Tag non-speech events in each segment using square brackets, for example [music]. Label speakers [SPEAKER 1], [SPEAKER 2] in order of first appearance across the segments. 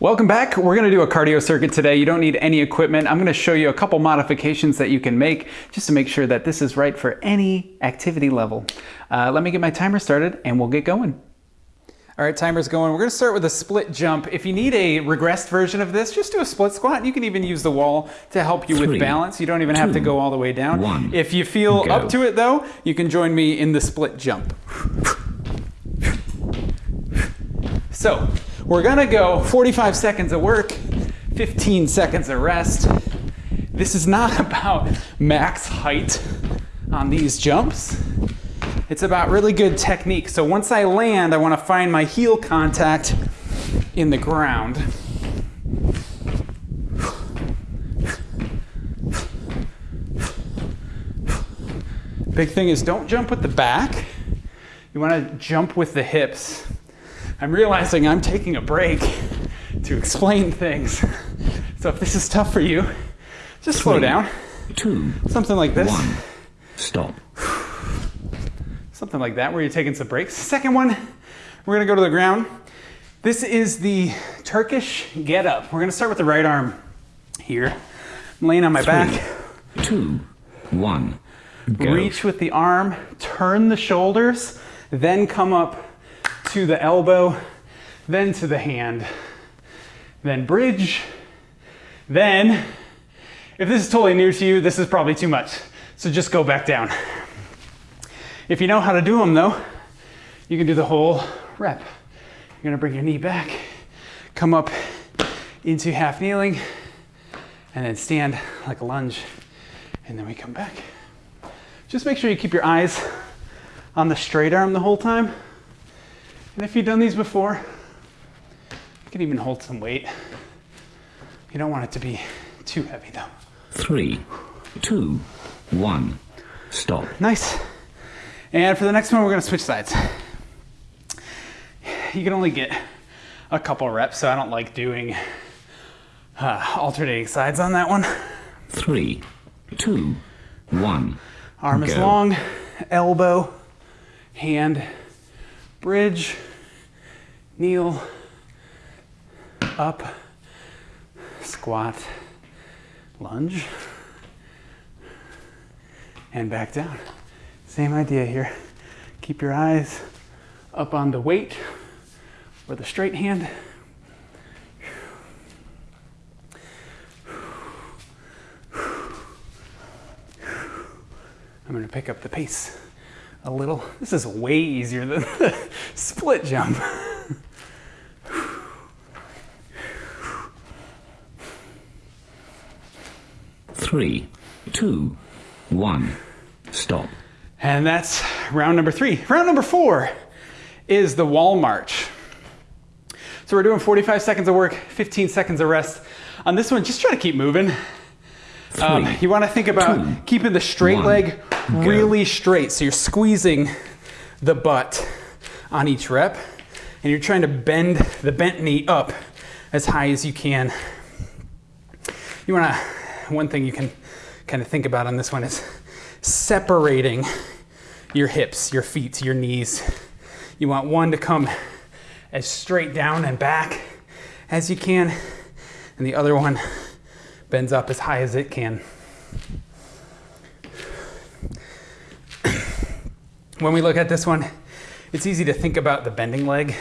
[SPEAKER 1] Welcome back. We're going to do a cardio circuit today. You don't need any equipment. I'm going to show you a couple modifications that you can make just to make sure that this is right for any activity level. Uh, let me get my timer started and we'll get going. All right, timer's going. We're going to start with a split jump. If you need a regressed version of this, just do a split squat. You can even use the wall to help you
[SPEAKER 2] Three,
[SPEAKER 1] with balance. You don't even have to go all the way down.
[SPEAKER 2] one,
[SPEAKER 1] if you feel
[SPEAKER 2] go.
[SPEAKER 1] up to it though, you can join me in the split jump. So we're gonna go 45 seconds of work, 15 seconds of rest. This is not [laughs] about max height on these jumps. It's about really good technique. So once I land, I wanna find my heel contact in the ground. Big thing is don't jump with the back. You wanna jump with the hips. I'm realizing I'm taking a break to explain things. So if this is tough for you, just slow down.
[SPEAKER 2] Two,
[SPEAKER 1] Something like this.
[SPEAKER 2] one, stop.
[SPEAKER 1] Something like that, where you're taking some breaks. Second one, we're gonna go to the ground. This is the Turkish get up. We're gonna start with the right arm here. I'm laying on my back.
[SPEAKER 2] Two, one, go.
[SPEAKER 1] Reach with the arm, turn the shoulders, then come up to the elbow, then to the hand, then bridge, then, if this is totally new to you, this is probably too much. So just go back down. If you know how to do them though, you can do the whole rep. You're gonna bring your knee back, come up into half kneeling, and then stand like a lunge, and then we come back. Just make sure you keep your eyes on the straight arm the whole time. And if you've done these before, you can even hold some weight. You don't want it to be too heavy though.
[SPEAKER 2] Three, two, one, stop.
[SPEAKER 1] Nice. And for the next one, we're gonna switch sides. You can only get a couple reps, so I don't like doing uh, alternating sides on that one.
[SPEAKER 2] Three, two, one,
[SPEAKER 1] Arm is long, elbow, hand, bridge, kneel, up, squat, lunge, and back down. Same idea here. Keep your eyes up on the weight or the straight hand. I'm gonna pick up the pace a little. This is way easier than [laughs] the split jump. [laughs]
[SPEAKER 2] three, two, one, stop.
[SPEAKER 1] And that's round number three. Round number four is the wall march. So we're doing 45 seconds of work, 15 seconds of rest. On this one, just try to keep moving. Um, you want to think about
[SPEAKER 2] two,
[SPEAKER 1] keeping the straight
[SPEAKER 2] one,
[SPEAKER 1] leg
[SPEAKER 2] go.
[SPEAKER 1] really straight. So you're squeezing the butt on each rep, and you're trying to bend the bent knee up as high as you can. You want to, one thing you can kind of think about on this one is separating your hips, your feet, your knees. You want one to come as straight down and back as you can, and the other one bends up as high as it can. [clears throat] when we look at this one, it's easy to think about the bending leg,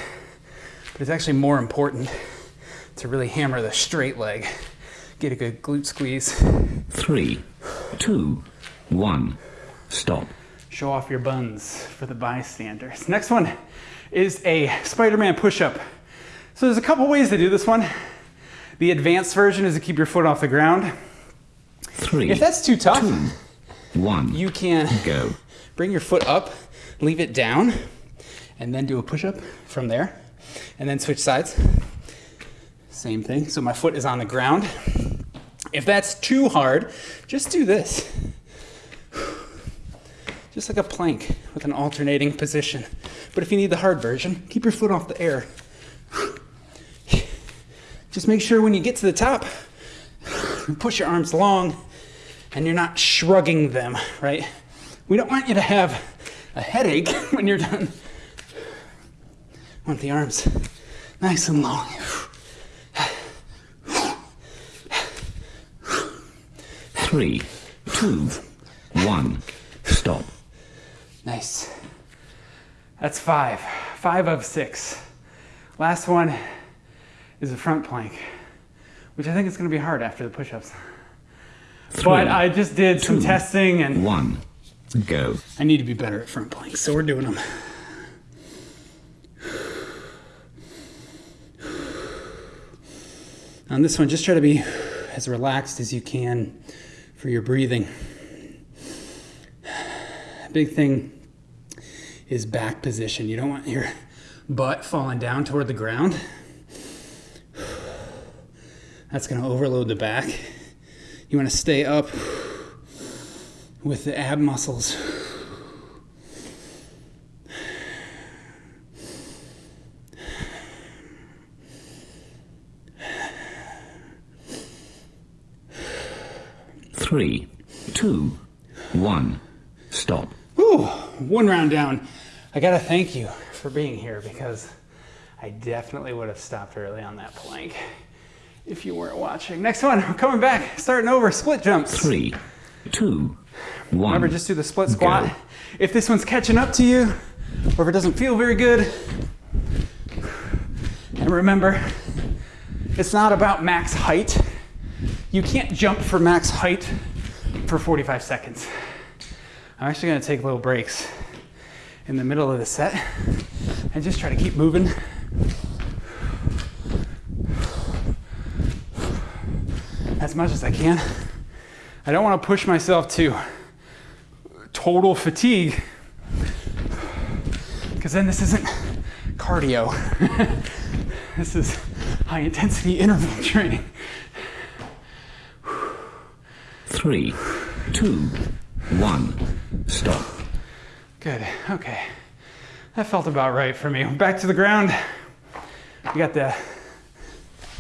[SPEAKER 1] but it's actually more important to really hammer the straight leg. Get a good glute squeeze.
[SPEAKER 2] Three, two, one, stop.
[SPEAKER 1] Show off your buns for the bystanders. Next one is a Spider-Man push-up. So there's a couple ways to do this one. The advanced version is to keep your foot off the ground.
[SPEAKER 2] Three,
[SPEAKER 1] If that's too tough,
[SPEAKER 2] two, one,
[SPEAKER 1] you can
[SPEAKER 2] go. [laughs]
[SPEAKER 1] bring your foot up, leave it down, and then do a push up from there. And then switch sides. Same thing. So my foot is on the ground. If that's too hard, just do this. Just like a plank with an alternating position. But if you need the hard version, keep your foot off the air. Just make sure when you get to the top, you push your arms long and you're not shrugging them, right? We don't want you to have a headache [laughs] when you're done. Want the arms nice and long.
[SPEAKER 2] Three, two, one. Stop.
[SPEAKER 1] Nice. That's five. Five of six. Last one is a front plank, which I think is going to be hard after the push ups. But I just did some testing and
[SPEAKER 2] one. Go.
[SPEAKER 1] I need to be better at front planks, so we're doing them. On this one, just try to be as relaxed as you can for your breathing. Big thing is back position. You don't want your butt falling down toward the ground. That's going to overload the back. You want to stay up with the ab muscles.
[SPEAKER 2] Three, two, one. Stop.
[SPEAKER 1] Whew, one round down. I gotta thank you for being here because I definitely would have stopped early on that plank if you weren't watching. Next one, we're coming back, starting over, split jumps.
[SPEAKER 2] Three, two, one.
[SPEAKER 1] Remember, just do the split squat.
[SPEAKER 2] Go.
[SPEAKER 1] If this one's catching up to you, or if it doesn't feel very good, and remember, it's not about max height. You can't jump for max height for 45 seconds. I'm actually gonna take little breaks in the middle of the set and just try to keep moving. As much as I can. I don't want to push myself to total fatigue because then this isn't cardio. [laughs] this is high intensity [laughs] interval training.
[SPEAKER 2] Three, two, one. Stop.
[SPEAKER 1] Good. Okay. That felt about right for me. Back to the ground. We got the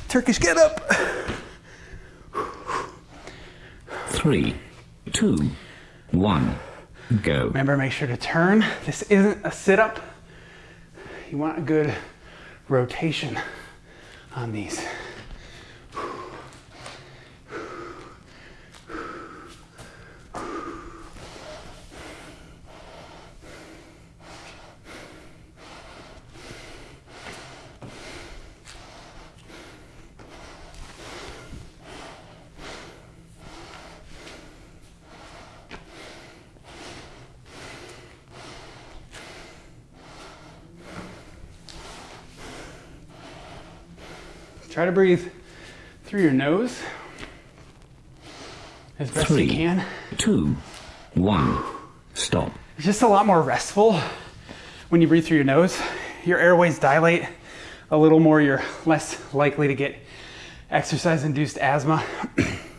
[SPEAKER 1] Turkish get up.
[SPEAKER 2] Three, two, one. Go.
[SPEAKER 1] Remember, make sure to turn. This isn't a sit up. You want a good rotation on these. Try to breathe through your nose as best
[SPEAKER 2] Three.
[SPEAKER 1] you can.
[SPEAKER 2] Two, one. Stop.
[SPEAKER 1] It's just a lot more restful when you breathe through your nose. Your airways dilate a little more, you're less likely to get exercise induced asthma.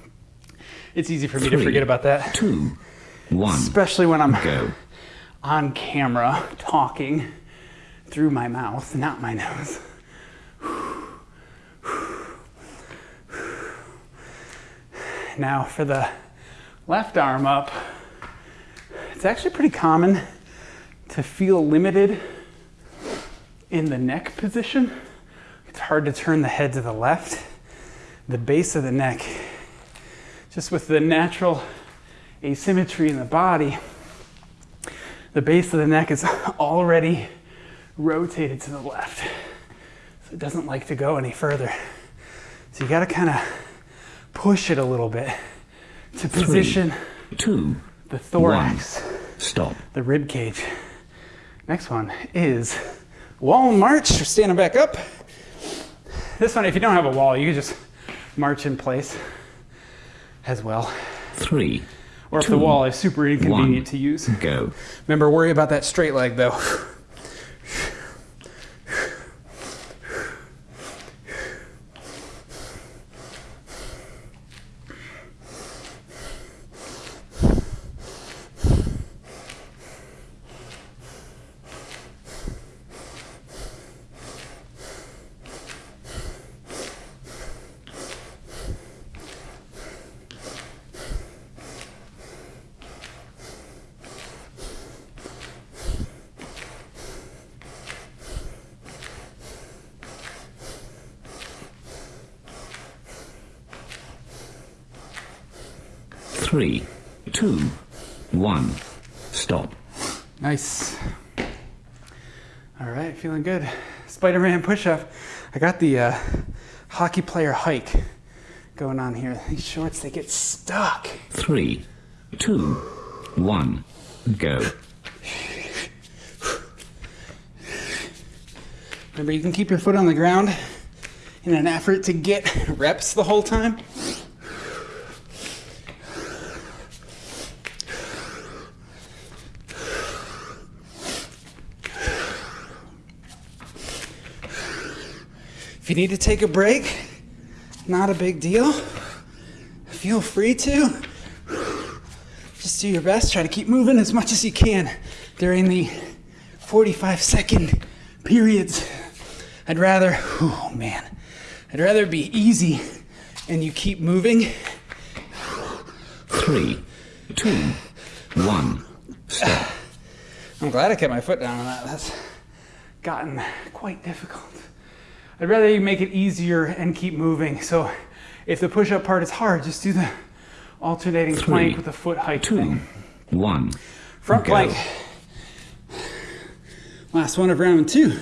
[SPEAKER 1] [clears throat] it's easy for me to forget about that,
[SPEAKER 2] Two, one.
[SPEAKER 1] especially when I'm
[SPEAKER 2] Go. [laughs]
[SPEAKER 1] on camera talking through my mouth, not my nose. Now, for the left arm up, it's actually pretty common to feel limited in the neck position. It's hard to turn the head to the left. The base of the neck, just with the natural asymmetry in the body, the base of the neck is [laughs] already rotated to the left. So it doesn't like to go any further. So you got to kind of push it a little bit [laughs] to position
[SPEAKER 2] Two,
[SPEAKER 1] the thorax,
[SPEAKER 2] stop.
[SPEAKER 1] the rib cage. Next one is wall march. We're standing back up. This one, if you don't have a wall, you can just march in place as well.
[SPEAKER 2] Three,
[SPEAKER 1] Or if the wall is super inconvenient
[SPEAKER 2] one.
[SPEAKER 1] to use.
[SPEAKER 2] go.
[SPEAKER 1] Remember, worry about that straight leg though.
[SPEAKER 2] Three, two, one, stop.
[SPEAKER 1] Nice. All right, feeling good. Spider-Man push-up. I got the uh, hockey player hike going on here. These shorts, they get stuck.
[SPEAKER 2] Three, two, one, go.
[SPEAKER 1] Remember, you can keep your foot on the ground in an effort to get reps the whole time. If you need to take a break, not a big deal. Feel free to. Just do your best. Try to keep moving as much as you can during the 45 second periods. I'd rather, oh man, I'd rather be easy and you keep moving.
[SPEAKER 2] Three, two, one, stop.
[SPEAKER 1] I'm glad I kept my foot down on that. That's gotten quite difficult. I'd rather you make it easier and keep moving. So if the push up part is hard, just do the alternating
[SPEAKER 2] Three,
[SPEAKER 1] plank with the foot hike
[SPEAKER 2] Two,
[SPEAKER 1] thing.
[SPEAKER 2] one,
[SPEAKER 1] Front
[SPEAKER 2] go.
[SPEAKER 1] plank. Last one of round two.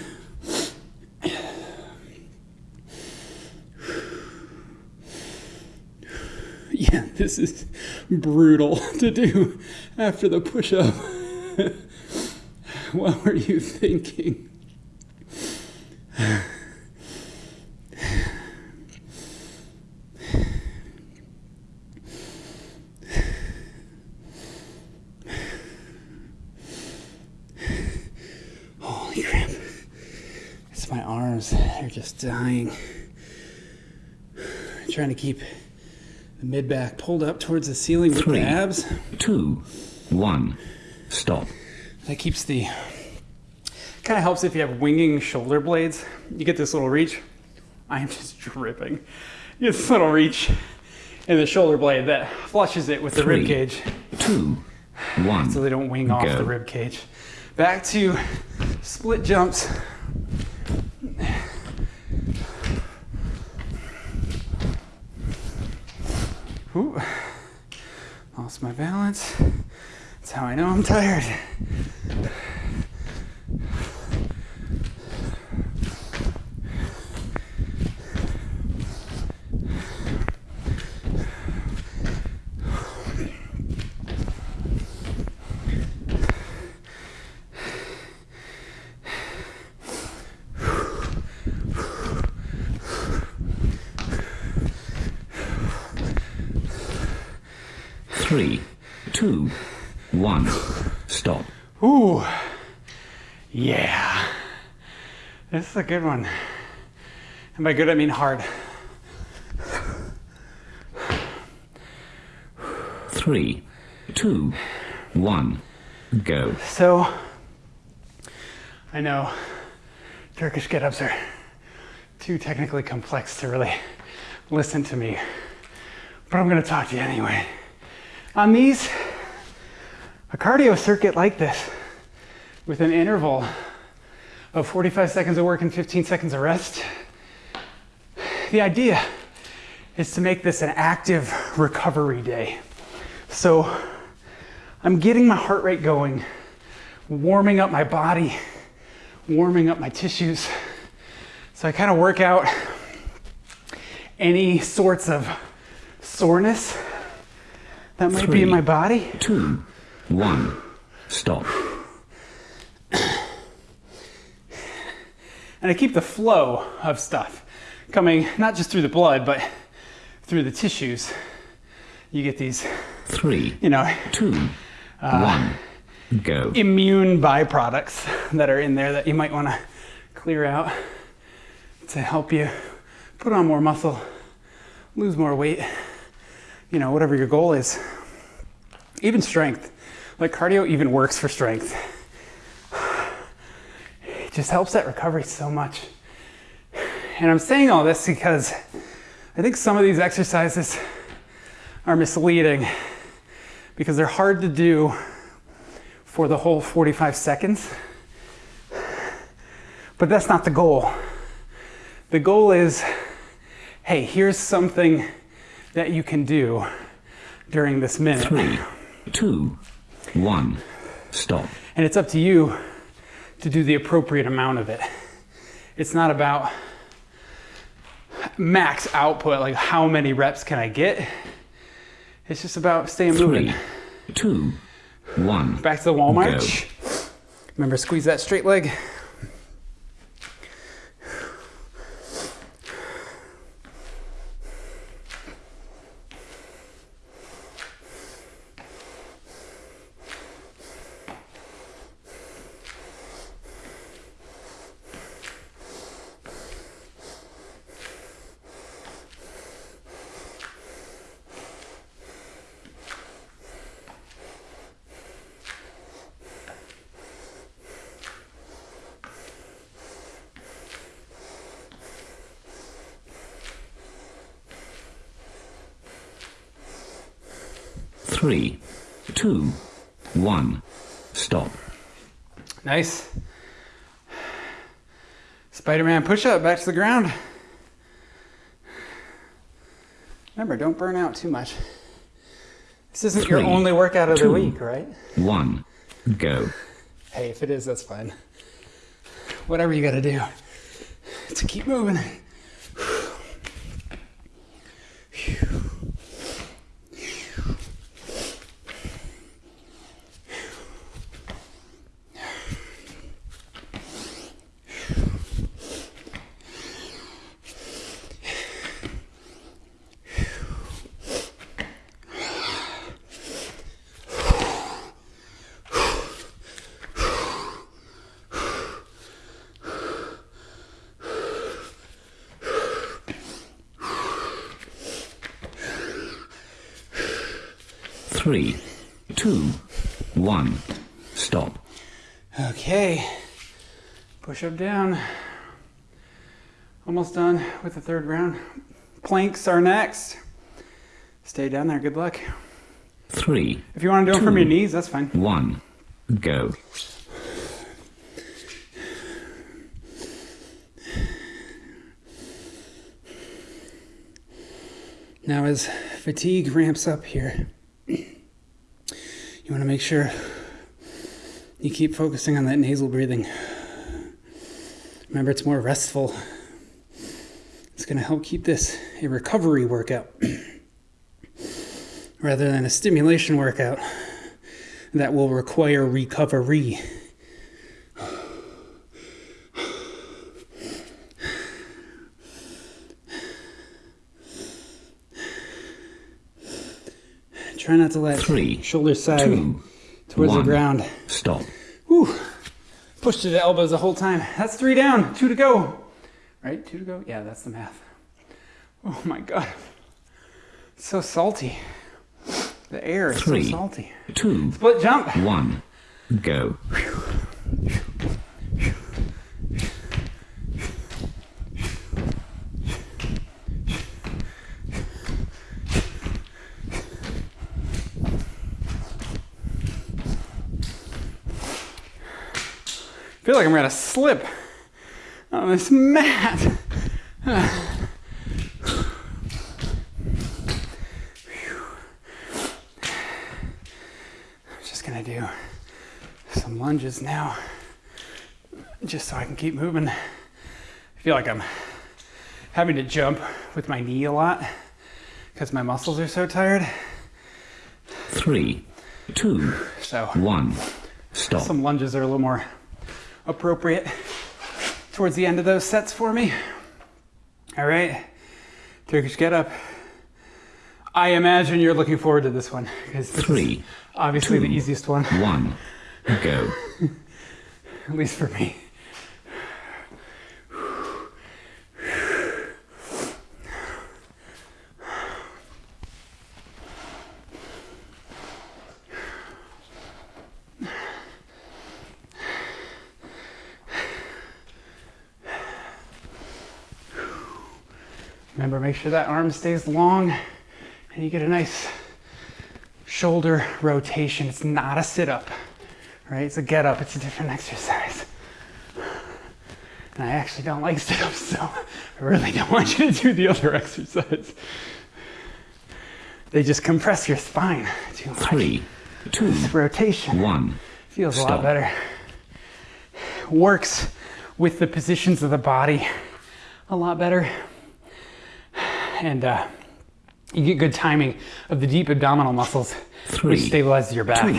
[SPEAKER 1] Yeah, this is brutal [laughs] to do after the push up. [laughs] what were you thinking? Holy crap. It's my arms. They're just dying. trying to keep the mid back pulled up towards the ceiling with
[SPEAKER 2] Three.
[SPEAKER 1] the abs.
[SPEAKER 2] two, one, stop.
[SPEAKER 1] That keeps the. Kind of helps if you have winging shoulder blades. You get this little reach. I am just dripping. You get this little reach in the shoulder blade that flushes it with the rib cage
[SPEAKER 2] Two, one,
[SPEAKER 1] so they don't wing off the rib cage. Back to split jumps. Ooh, lost my balance. That's how I know I'm tired.
[SPEAKER 2] three, two, one, stop.
[SPEAKER 1] Ooh, yeah. This is a good one. And by good, I mean hard.
[SPEAKER 2] Three, two, one, go.
[SPEAKER 1] So, I know Turkish get ups are too technically complex to really listen to me, but I'm going to talk to you anyway. On these, a cardio circuit like this, with an interval of 45 seconds of work and 15 seconds of rest, the idea is to make this an active recovery day. So I'm getting my heart rate going, warming up my body, warming up my tissues. So I kind of work out any sorts of soreness that might be in my body.
[SPEAKER 2] Two, one, stop.
[SPEAKER 1] And I keep the flow of stuff coming not just through the blood, but through the tissues. You get these,
[SPEAKER 2] Three,
[SPEAKER 1] you know,
[SPEAKER 2] two, uh, one, go.
[SPEAKER 1] immune byproducts that are in there that you might want to clear out to help you put on more muscle, lose more weight, you know, whatever your goal is. Even strength. Like cardio even works for strength. Just helps that recovery so much. And I'm saying all this because I think some of these exercises are misleading because they're hard to do for the whole 45 seconds. But that's not the goal. The goal is hey, here's something that you can do during this minute.
[SPEAKER 2] Three, two, one. Stop.
[SPEAKER 1] And it's up to you to do the appropriate amount of it. It's not about max output, like how many reps can I get. It's just about staying moving.
[SPEAKER 2] Three, two, one.
[SPEAKER 1] Back to the wall march. Remember, squeeze that straight leg.
[SPEAKER 2] Three, two, one. Stop.
[SPEAKER 1] Nice. Spider-Man push-up back to the ground. Remember, don't burn out too much. This isn't your only workout of the week, right?
[SPEAKER 2] One. Go.
[SPEAKER 1] Hey, if it is, that's fine. Whatever you gotta do to keep moving.
[SPEAKER 2] Three, two, one. Stop.
[SPEAKER 1] Okay. Push up down. Almost done with the third round. Planks are next. Stay down there. Good luck.
[SPEAKER 2] Three,
[SPEAKER 1] If you want to do them from your knees, that's fine.
[SPEAKER 2] one. Go.
[SPEAKER 1] Now, as fatigue ramps up here, you want to make sure you keep focusing on that nasal breathing. Remember, it's more restful. It's going to help keep this a recovery workout [clears throat] rather than a stimulation workout that will require recovery. [sighs] Try not to let
[SPEAKER 2] Three,
[SPEAKER 1] shoulders sag towards the ground.
[SPEAKER 2] Stop.
[SPEAKER 1] Whew. Push to the elbows the whole time. That's three down, two to go. Right? Two to go? Yeah, that's the math. Oh my god. It's so salty. The air is
[SPEAKER 2] Three.
[SPEAKER 1] so salty.
[SPEAKER 2] Two,
[SPEAKER 1] Split jump.
[SPEAKER 2] one. Go.
[SPEAKER 1] I feel like I'm gonna slip on this mat. [sighs] I'm just gonna do some lunges now, just so I can keep moving. I feel like I'm having to jump with my knee a lot because my muscles are so tired.
[SPEAKER 2] Three, two,
[SPEAKER 1] So
[SPEAKER 2] one. Stop.
[SPEAKER 1] some lunges are a little more appropriate towards the end of those sets for me. All right, Turkish get up. I imagine you're looking forward to this one because this is
[SPEAKER 2] Three,
[SPEAKER 1] obviously the easiest one,
[SPEAKER 2] one. Go. [laughs]
[SPEAKER 1] at least for me. Remember, make sure that arm stays long and you get a nice shoulder rotation. It's not a sit up, right? It's a get up, it's a different [laughs] exercise. And I actually don't like sit ups, so I really don't want you to do the other [laughs] exercise. they just compress your spine too much.
[SPEAKER 2] three, two,
[SPEAKER 1] Rotation
[SPEAKER 2] one.
[SPEAKER 1] feels a lot better. Works with the positions of the body a lot better. And uh, you get good timing of the deep abdominal muscles,
[SPEAKER 2] Three,
[SPEAKER 1] which stabilizes your back.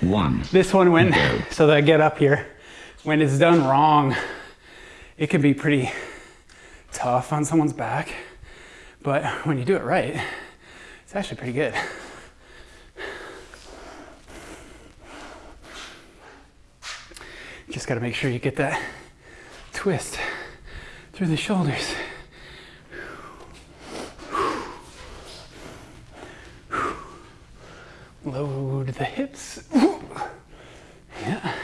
[SPEAKER 2] Two, one.
[SPEAKER 1] This one, when
[SPEAKER 2] Go. [laughs]
[SPEAKER 1] so that I get up here, when it's done wrong, it can be pretty tough on someone's back. But when you do it right, it's actually pretty good. Just got to make sure you get that twist through the shoulders. Load the hips. Yeah.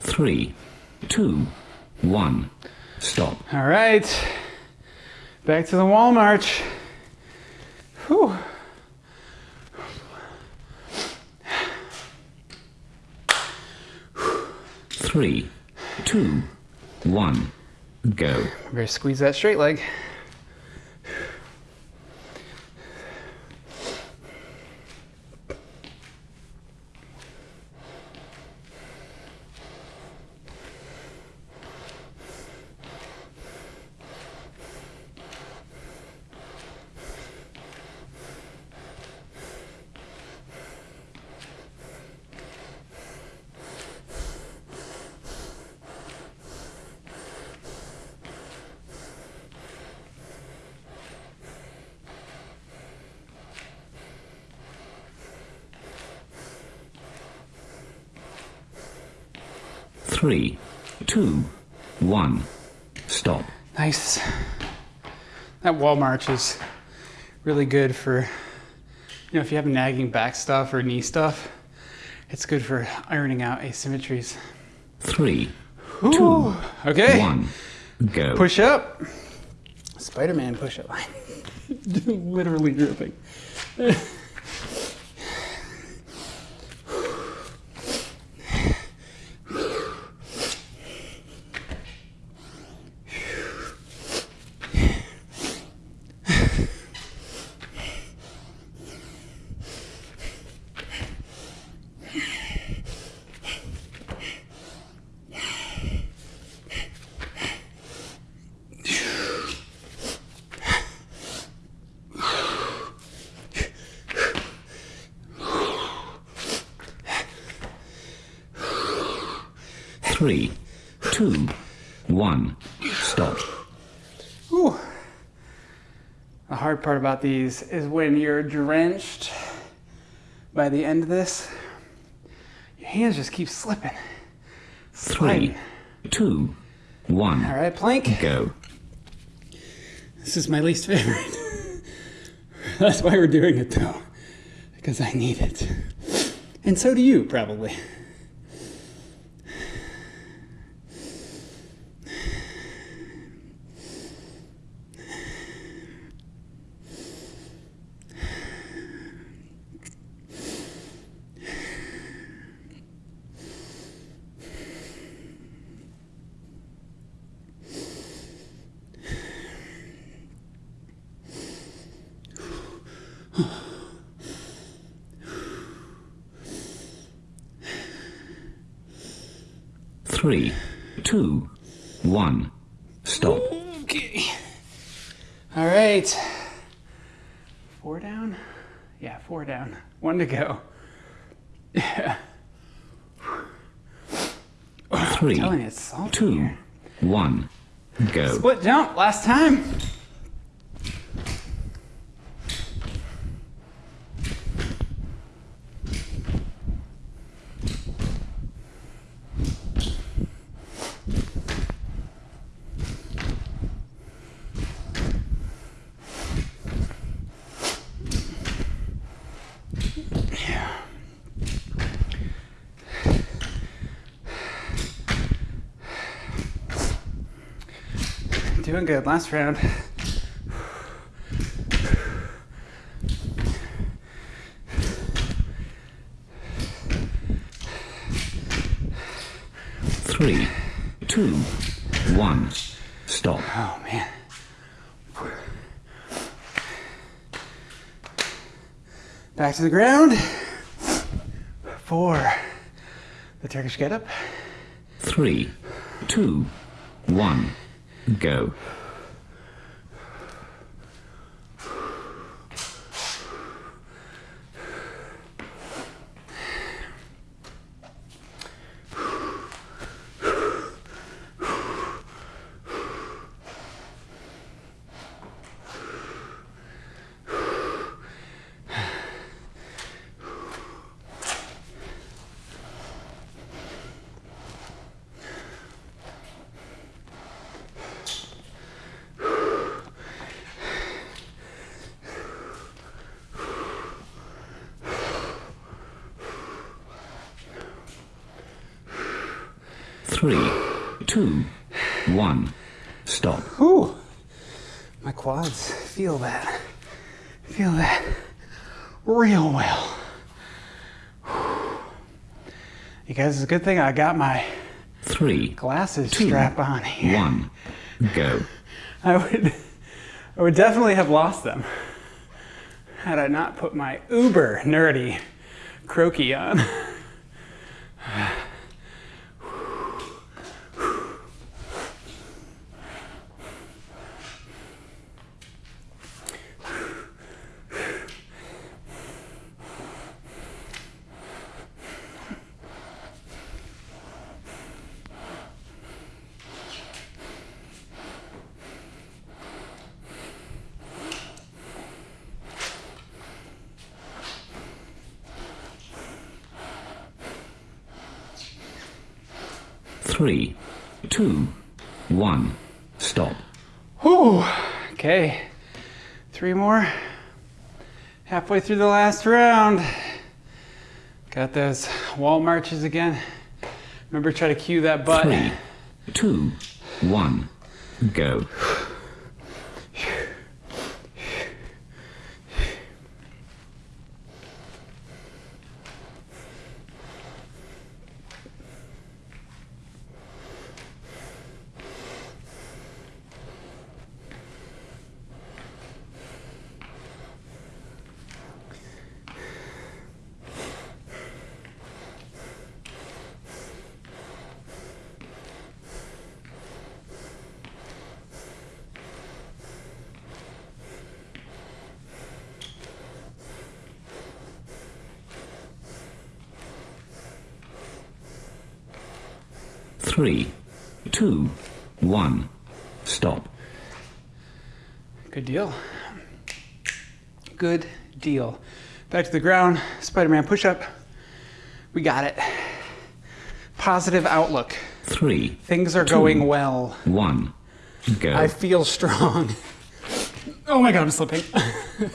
[SPEAKER 2] Three, two, one. Stop.
[SPEAKER 1] All right. Back to the wall march. Whew.
[SPEAKER 2] Three, two, one. Go.
[SPEAKER 1] Better squeeze that straight leg.
[SPEAKER 2] Three, two, one. Stop.
[SPEAKER 1] Nice. That wall march is really good for, you know, if you have nagging back stuff or knee stuff, it's good for ironing out asymmetries.
[SPEAKER 2] Three,
[SPEAKER 1] Ooh. Okay.
[SPEAKER 2] one. Go.
[SPEAKER 1] Push up. Spider Man push up line. [laughs] Literally dripping. [laughs]
[SPEAKER 2] Three, two, one. Stop.
[SPEAKER 1] Ooh. The hard part about these is when you're drenched by the end of this, your hands just keep slipping.
[SPEAKER 2] Three, two, one.
[SPEAKER 1] All right, plank.
[SPEAKER 2] Go.
[SPEAKER 1] This is my least favorite. [laughs] That's why we're doing it though, because I need it. And so do you, probably.
[SPEAKER 2] Three, two, one. Stop.
[SPEAKER 1] Okay. All right. Four down? Yeah, four down. One to go. Yeah.
[SPEAKER 2] Three,
[SPEAKER 1] telling you, it's salty
[SPEAKER 2] two, one. Go.
[SPEAKER 1] Split jump, last time. Doing good. Last round.
[SPEAKER 2] Three, two, one. Stop.
[SPEAKER 1] Oh man. Back to the ground. Four. The Turkish get up.
[SPEAKER 2] Three, two, one. Go. Three, two, one. Stop.
[SPEAKER 1] Whew. My quads feel that. Feel that real well. You guys, it's a good thing I got my
[SPEAKER 2] Three,
[SPEAKER 1] glasses
[SPEAKER 2] Two.
[SPEAKER 1] strap on here.
[SPEAKER 2] one. Go.
[SPEAKER 1] I would, I would definitely have lost them had I not put my uber nerdy Croakie on.
[SPEAKER 2] Three, two, one. Stop.
[SPEAKER 1] Whew. Okay. Three more. Halfway through the last round. Got those wall marches again. Remember, try to cue that butt.
[SPEAKER 2] Three, two, one. Go. Three, two, one. Stop.
[SPEAKER 1] Good deal. Good deal. Back to the ground. Spider Man push up. We got it. Positive outlook.
[SPEAKER 2] Three,
[SPEAKER 1] Things are going well.
[SPEAKER 2] one. Go.
[SPEAKER 1] I feel strong. Oh my god, I'm slipping. [laughs]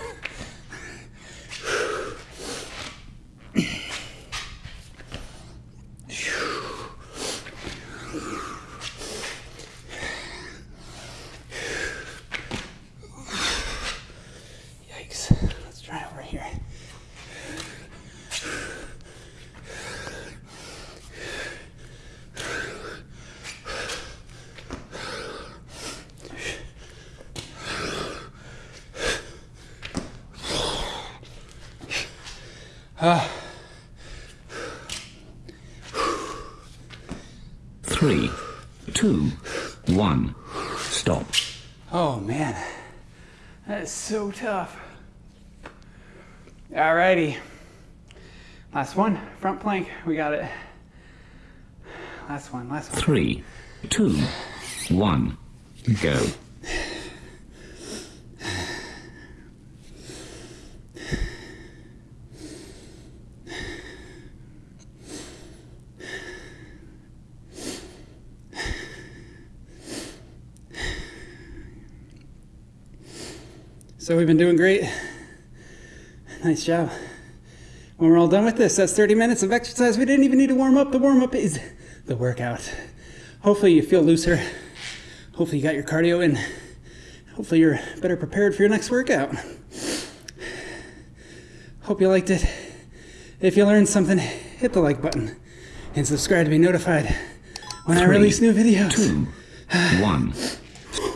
[SPEAKER 1] Yikes. Let's try over here.
[SPEAKER 2] Three, two, one. Stop.
[SPEAKER 1] Oh man, that is so tough. Alrighty, last one, front plank. We got it. Last one, last one.
[SPEAKER 2] Three, two, one. Go.
[SPEAKER 1] So we've been doing great. Nice job. When we're all done with this, that's 30 minutes of exercise. We didn't even need to warm up. The warm up is the workout. Hopefully you feel looser. Hopefully you got your cardio in. Hopefully you're better prepared for your next workout. Hope you liked it. If you learned something, hit the like button and subscribe to be notified when I release new videos.
[SPEAKER 2] Two, one.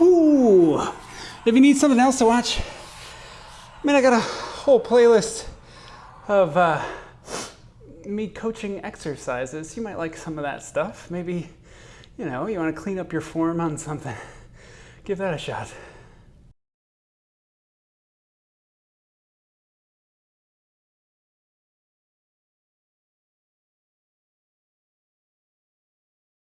[SPEAKER 2] [sighs]
[SPEAKER 1] Ooh. If you need something else to watch, mean, I got a whole playlist of uh, me coaching exercises. You might like some of that stuff. Maybe, you know, you want to clean up your form on something. [laughs] Give that a shot.